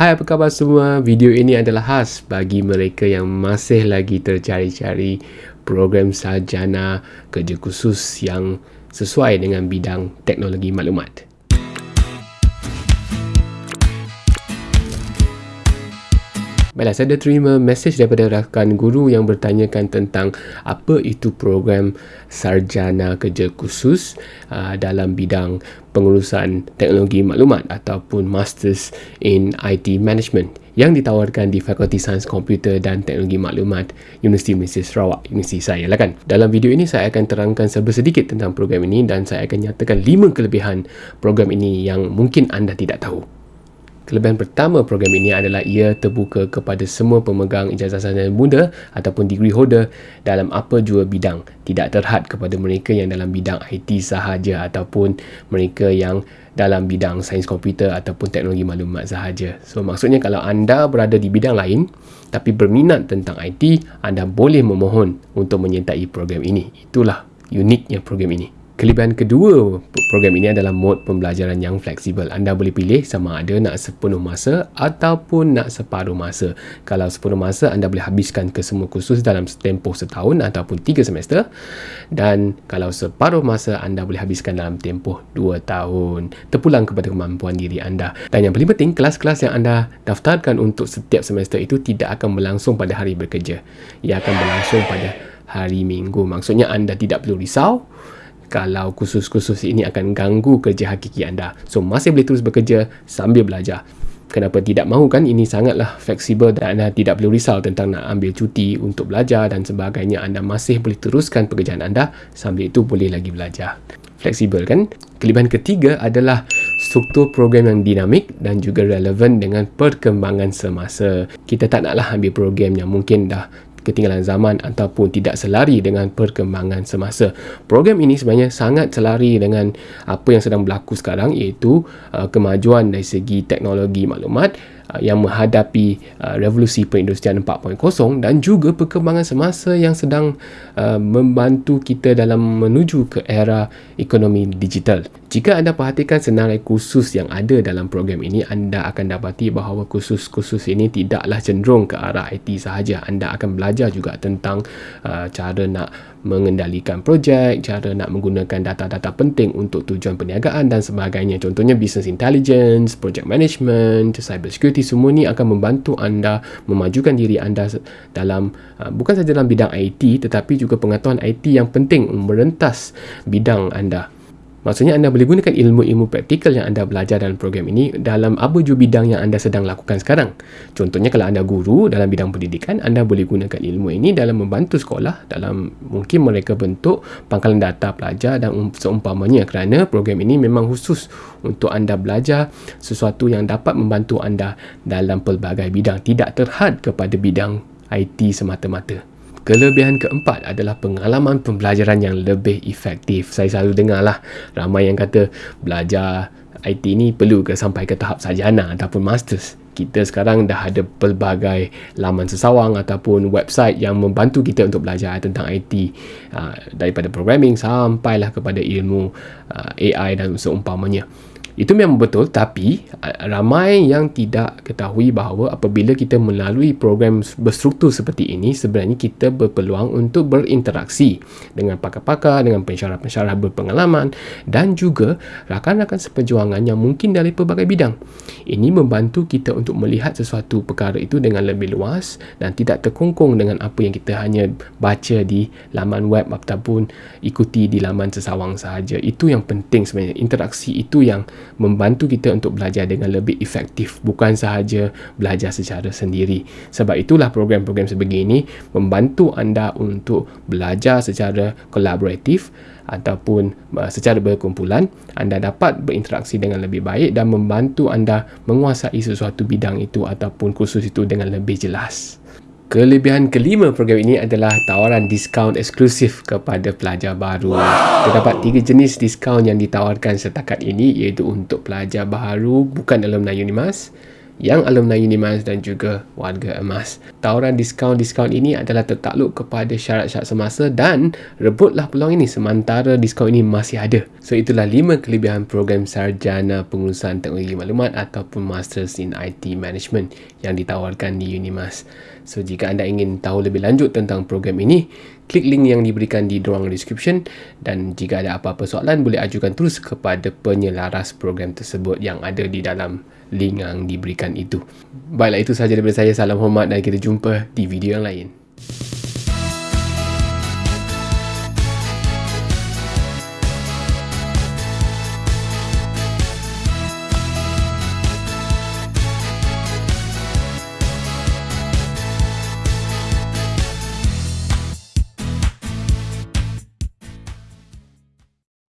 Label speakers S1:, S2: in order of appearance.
S1: Hai apa khabar semua? Video ini adalah khas bagi mereka yang masih lagi tercari-cari program sarjana kerja khusus yang sesuai dengan bidang teknologi maklumat. Baiklah, saya ada terima mesej daripada rakan guru yang bertanyakan tentang apa itu program sarjana kerja khusus uh, dalam bidang pengurusan teknologi maklumat ataupun Masters in IT Management yang ditawarkan di Fakulti Sains Komputer dan Teknologi Maklumat Universiti Malaysia Sarawak, Universiti saya lah kan. Dalam video ini saya akan terangkan serba sedikit tentang program ini dan saya akan nyatakan lima kelebihan program ini yang mungkin anda tidak tahu. Kelebihan pertama program ini adalah ia terbuka kepada semua pemegang ijazah sarjana muda ataupun degree holder dalam apa jua bidang. Tidak terhad kepada mereka yang dalam bidang IT sahaja ataupun mereka yang dalam bidang sains komputer ataupun teknologi maklumat sahaja. So maksudnya kalau anda berada di bidang lain tapi berminat tentang IT, anda boleh memohon untuk menyertai program ini. Itulah uniknya program ini. Kelebihan kedua program ini adalah mod pembelajaran yang fleksibel. Anda boleh pilih sama ada nak sepenuh masa ataupun nak separuh masa. Kalau sepenuh masa, anda boleh habiskan ke semua kursus dalam tempoh setahun ataupun tiga semester. Dan kalau separuh masa, anda boleh habiskan dalam tempoh dua tahun. Terpulang kepada kemampuan diri anda. Dan yang paling penting, kelas-kelas yang anda daftarkan untuk setiap semester itu tidak akan berlangsung pada hari bekerja. Ia akan berlangsung pada hari minggu. Maksudnya anda tidak perlu risau kalau kursus-kursus ini akan ganggu kerja hakiki anda. So, masih boleh terus bekerja sambil belajar. Kenapa tidak mahu kan? Ini sangatlah fleksibel dan anda tidak perlu risau tentang nak ambil cuti untuk belajar dan sebagainya. Anda masih boleh teruskan pekerjaan anda sambil itu boleh lagi belajar. Fleksibel kan? Kelebihan ketiga adalah struktur program yang dinamik dan juga relevan dengan perkembangan semasa. Kita tak naklah ambil program yang mungkin dah ketinggalan zaman ataupun tidak selari dengan perkembangan semasa. Program ini sebenarnya sangat selari dengan apa yang sedang berlaku sekarang iaitu uh, kemajuan dari segi teknologi maklumat Uh, yang menghadapi uh, revolusi perindustrian 4.0 dan juga perkembangan semasa yang sedang uh, membantu kita dalam menuju ke era ekonomi digital. Jika anda perhatikan senarai kursus yang ada dalam program ini, anda akan dapati bahawa kursus-kursus ini tidaklah cenderung ke arah IT sahaja. Anda akan belajar juga tentang uh, cara nak mengendalikan projek, cara nak menggunakan data-data penting untuk tujuan perniagaan dan sebagainya. Contohnya business intelligence, project management, cyber security semua ni akan membantu anda memajukan diri anda dalam uh, bukan sahaja dalam bidang IT tetapi juga pengetahuan IT yang penting merentas bidang anda. Maksudnya anda boleh gunakan ilmu-ilmu praktikal yang anda belajar dalam program ini dalam apa jua bidang yang anda sedang lakukan sekarang. Contohnya kalau anda guru dalam bidang pendidikan, anda boleh gunakan ilmu ini dalam membantu sekolah dalam mungkin mereka bentuk pangkalan data pelajar dan um, seumpamanya kerana program ini memang khusus untuk anda belajar sesuatu yang dapat membantu anda dalam pelbagai bidang tidak terhad kepada bidang IT semata-mata. Kelebihan keempat adalah pengalaman pembelajaran yang lebih efektif. Saya selalu dengar lah ramai yang kata belajar IT ni perlu ke sampai ke tahap sarjana ataupun masters. Kita sekarang dah ada pelbagai laman sesawang ataupun website yang membantu kita untuk belajar tentang IT uh, daripada programming sampailah kepada ilmu AI dan seumpamanya. Itu memang betul tapi ramai yang tidak ketahui bahawa apabila kita melalui program berstruktur seperti ini sebenarnya kita berpeluang untuk berinteraksi dengan pakar-pakar, dengan pensyarah-pensyarah berpengalaman dan juga rakan-rakan seperjuangan yang mungkin dari pelbagai bidang. Ini membantu kita untuk melihat sesuatu perkara itu dengan lebih luas dan tidak terkongkong dengan apa yang kita hanya baca di laman web ataupun ikuti di laman sesawang sahaja. Itu yang penting sebenarnya. Interaksi itu yang membantu kita untuk belajar dengan lebih efektif bukan sahaja belajar secara sendiri. Sebab itulah program-program sebegini membantu anda untuk belajar secara kolaboratif ataupun uh, secara berkumpulan. Anda dapat berinteraksi dengan lebih baik dan membantu anda menguasai sesuatu bidang itu ataupun kursus itu dengan lebih jelas Kelebihan kelima program ini adalah tawaran diskaun eksklusif kepada pelajar baru. Wow. Terdapat tiga jenis diskaun yang ditawarkan setakat ini iaitu untuk pelajar baru bukan alumni Unimas, yang alumni Unimas dan juga warga emas. Tawaran diskaun-diskaun ini adalah tertakluk kepada syarat-syarat semasa dan rebutlah peluang ini sementara diskaun ini masih ada. So itulah lima kelebihan program sarjana pengurusan teknologi maklumat ataupun Masters in IT Management yang ditawarkan di Unimas. So jika anda ingin tahu lebih lanjut tentang program ini, klik link yang diberikan di ruang description dan jika ada apa-apa soalan boleh ajukan terus kepada penyelaras program tersebut yang ada di dalam link yang diberikan itu. Baiklah itu sahaja daripada saya. Salam hormat dan kita jumpa di video yang lain.